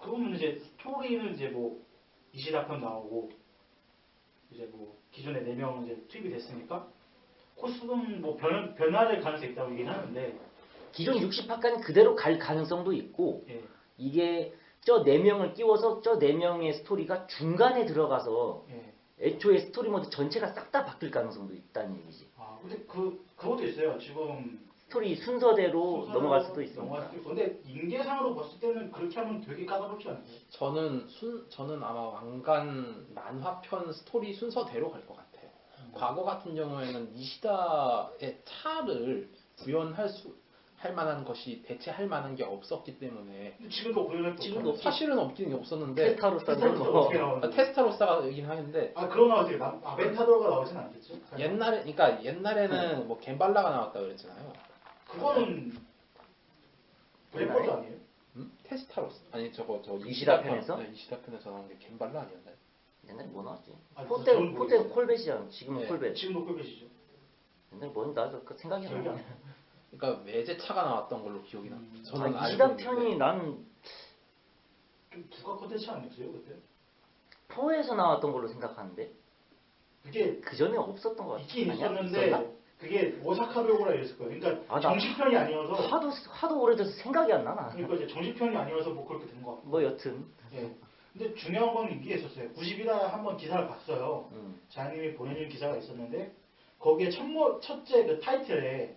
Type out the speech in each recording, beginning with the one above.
그러면 이제 스토리는 이제 뭐 이시다편 나오고 이제 뭐 기존에 네명 이제 투입이 됐으니까 코스는 뭐 변, 변화될 가능성이 있다고 얘기는 하는데 기존 60화까지 그대로 갈 가능성도 있고 예. 이게 저네 명을 끼워서 저네 명의 스토리가 중간에 들어가서 예. 애초에 스토리 모드 전체가 싹 다 바뀔 가능성도 있다는 얘기지. 아 근데 그 그것도 있어요. 지금 스토리 순서대로 넘어갈 수도 있습니다. 근데 인계상으로 봤을 때는 그렇게 하면 되게 까다롭지 않아요? 저는 순 저는 아마 완간 만화편 스토리 순서대로 갈 것 같아요. 과거 같은 경우에는 이시다의 차를 구현할 수 할 만한 것이 대체할 만한 게 없었기 때문에 지금도 구현할 지금도 사실은 없긴 없었는데 테스타로스는 테스타로스가 뭐 아, 테스타로사가이긴 하는데 아 그런 거 어떻게 나 아벤타도르가 나오진 않겠죠? 옛날에 그러니까 옛날에는 뭐 겜발라가 나왔다 그랬잖아요. 그거는 블랙버드 아니에요? 음? 테스타로스 아니 저거 저 이시다 편- 편에서? 네, 이시다 편에서 나온 게 겐발라 아니었나요? 옛날에 뭐 나왔지? 아, 저는 모르겠어요. 포텐 콜벳이잖아. 지금은 네. 콜벳. 지금도 콜벳이죠. 옛날에 뭔 나도 그 생각이 안 기억이 안 나. 그러니까 외제차가 나왔던 걸로 기억이 나. 음. 저는 아, 알고 이시다 있는데. 편이 난 좀 부가 컨텐츠 아니었어요 그때? 포에서 나왔던 걸로 생각하는데 그게 그 전에 없었던 것 같아. 있긴 아니야? 있었는데 있었나? 그게 오사카도요구라 이랬을 거예요. 그러니까 아, 나- 정식편이 아니어서 하도 하도 오래돼서 생각이 안 나나. 그러니까 이제 정식편이 아니어서 뭐 그렇게 된 거. 뭐 여튼. 예. 근데 중요한 건 이게 있었어요. 90이다 한번 기사를 봤어요. 음. 자님이 보내준 기사가 있었는데 거기에 첫모, 첫째 그 타이틀에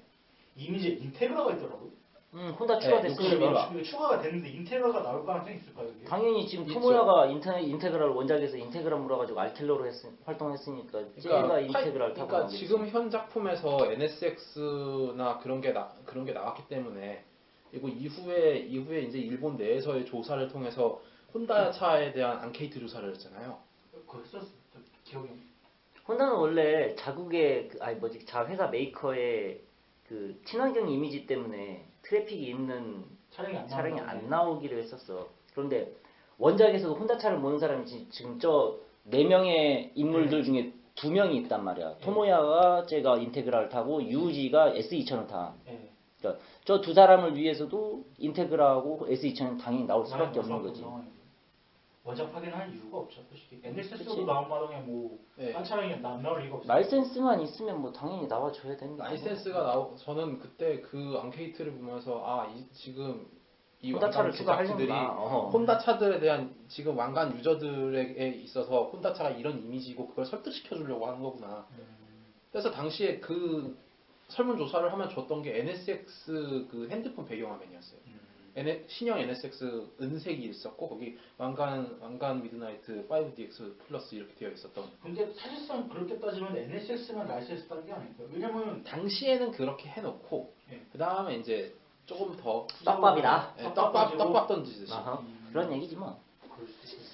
이미지에 인테그라가 있더라고요. 음, 혼다 네, 추가됐으니까. 그게 추가가 됐는데 인테그라가 나올 가능성이 있을까요? 이게? 당연히 지금 있죠. 토모야가 인테, 인테그랄 원작에서 인테그랄 물어가지고 알킬러로 했, 활동했으니까 쟤가 그러니까, 인테그라 타고 그러니까. 지금 현 작품에서 NSX나 그런 게 나, 그런 게 나왔기 때문에 그리고 이후에 이후에 이제 일본 내에서의 조사를 통해서 혼다 차에 대한 앙케이트 조사를 했잖아요. 그거 했었어. 저 기억이 안 혼다는 원래 자국의 그, 아니 뭐지 자 회사 메이커의 그 친환경 이미지 때문에 트래픽이 있는 촬영이 안 차량이. 안 나오기로 했었어. 그런데 원작에서도 혼다 차를 모는 사람이 지- 지금 저 네 명의 인물들 중에 두 명이 있단 말이야. 토모야가 제가 인테그라 타고 유우지가 S2000을 타. 예. 저 두 사람을 위해서도 인테그라하고 S2000은 당연히 나올 수밖에 없는 거지. 상황이죠. 원작 확인할 이유가 없죠, 솔직히. 나온 마당에 뭐, 네. 딴 차량이 안 나올 이유가 없어요. 라이센스만 있으면 뭐 당연히 나와줘야 되는 거 라이센스가 나오 저는 그때 그 앙케이트를 보면서 아 이, 지금 이 혼다 차를 완간 제작진들이 추가하려는구나. 어. 혼다 차들에 대한 지금 완간 유저들에게 있어서 혼다 차가 이런 이미지고 그걸 설득시켜 주려고 하는 거구나. 음, 그래서 당시에 그 설문조사를 하면 줬던 게 NSX 그 핸드폰 배경화면이었어요. 음. N- 신형 NSX 은색이 있었고 거기 완간 완간 미드나이트 5DX 플러스 이렇게 되어 있었던. 근데 사실상 그렇게 따지면 NSX만 라이센스 딴게 아닐까요? 왜냐면 당시에는 그렇게 해놓고 예. 그 다음에 이제 조금 더 떡밥이다. 예, 떡밥 떡밥 던지듯이. 아하, 음. 그런 얘기지 뭐. 그럴 수도 있어요.